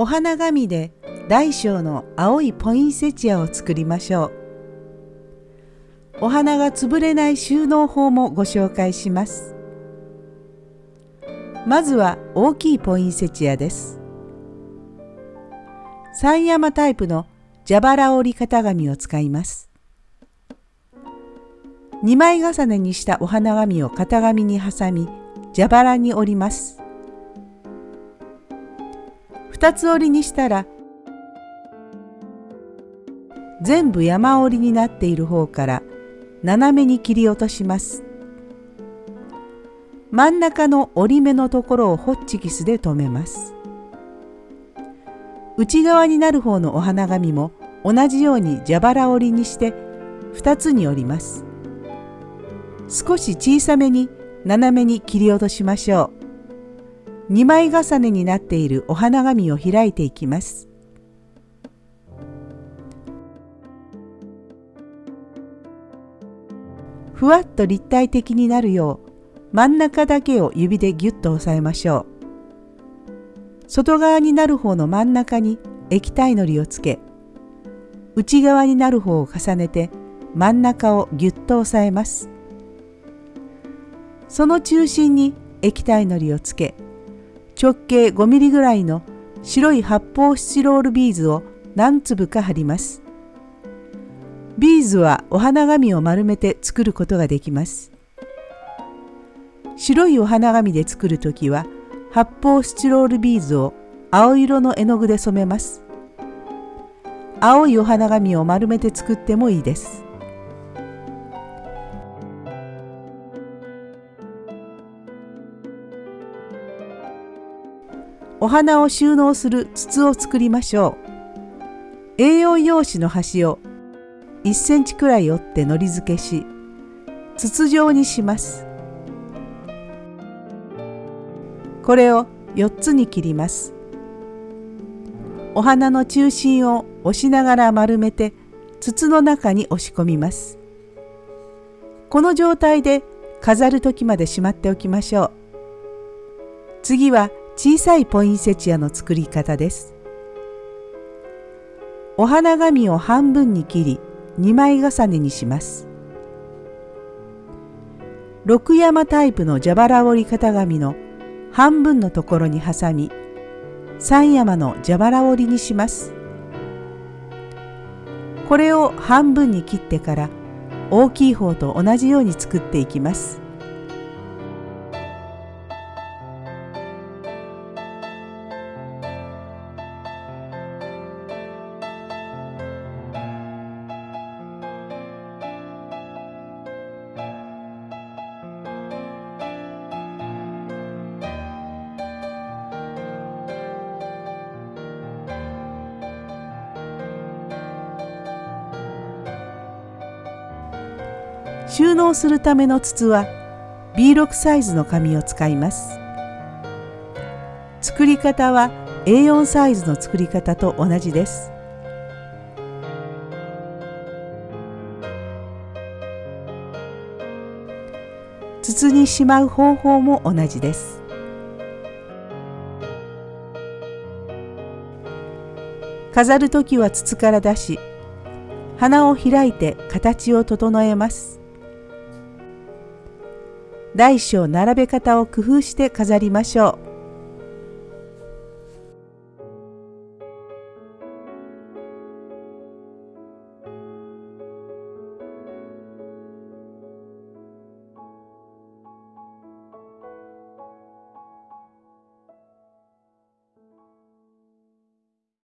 お花紙で大小の青いポインセチアを作りましょう。お花が潰れない収納法もご紹介します。まずは大きいポインセチアです。三山タイプの蛇腹折り型紙を使います。2枚重ねにしたお花紙を型紙に挟み蛇腹に折ります。2つ折りにしたら全部山折りになっている方から斜めに切り落とします。真ん中の折り目のところをホッチキスで留めます。内側になる方のお花紙も同じように蛇腹折りにして2つに折ります。少し小さめに斜めに切り落としましょう。2枚重ねになっているお花紙を開いていきます。ふわっと立体的になるよう真ん中だけを指でギュッと押さえましょう。外側になる方の真ん中に液体のりをつけ内側になる方を重ねて真ん中をギュッと押さえます。その中心に液体のりをつけ直径5ミリぐらいの白い発泡スチロールビーズを何粒か貼ります。ビーズはお花紙を丸めて作ることができます。白いお花紙で作るときは発泡スチロールビーズを青色の絵の具で染めます。青いお花紙を丸めて作ってもいいです。お花を収納する筒を作りましょう。A4 用紙の端を1センチくらい折ってのり付けし筒状にします。これを4つに切ります。お花の中心を押しながら丸めて筒の中に押し込みます。この状態で飾る時までしまっておきましょう。次は小さいポインセチアの作り方ですお花紙を半分に切り2枚重ねにします。六山タイプの蛇腹折り型紙の半分のところに挟み三山の蛇腹折りにします。これを半分に切ってから大きい方と同じように作っていきます。収納するための筒は B6 サイズの紙を使います。作り方は A4 サイズの作り方と同じです。筒にしまう方法も同じです。飾る時は筒から出し花を開いて形を整えます。大小並べ方を工夫して飾りましょう。